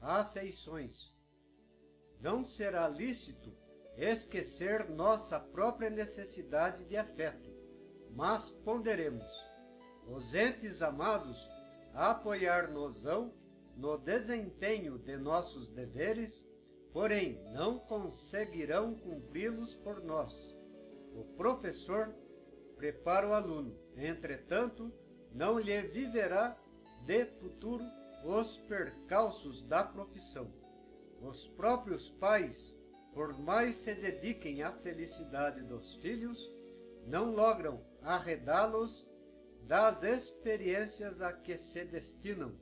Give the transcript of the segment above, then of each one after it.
afeições. Não será lícito esquecer nossa própria necessidade de afeto, mas ponderemos, os entes amados, apoiar-nos-ão no desempenho de nossos deveres, porém não conseguirão cumpri-los por nós. O professor prepara o aluno, entretanto, não lhe viverá de futuro os percalços da profissão. Os próprios pais, por mais se dediquem à felicidade dos filhos, não logram arredá-los das experiências a que se destinam.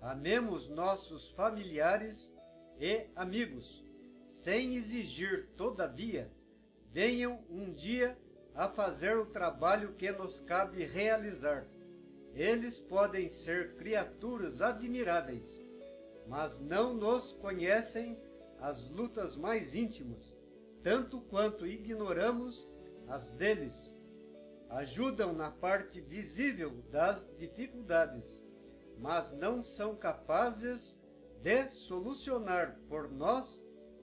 Amemos nossos familiares e amigos, sem exigir, todavia, venham um dia a fazer o trabalho que nos cabe realizar. Eles podem ser criaturas admiráveis, mas não nos conhecem as lutas mais íntimas, tanto quanto ignoramos as deles. Ajudam na parte visível das dificuldades, mas não são capazes de solucionar por nós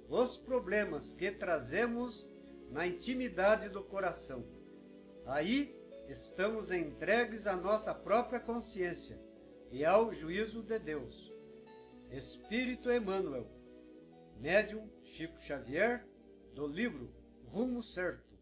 os problemas que trazemos na intimidade do coração. Aí estamos entregues à nossa própria consciência e ao juízo de Deus. Espírito Emmanuel, Médium Chico Xavier, do livro Rumo Certo.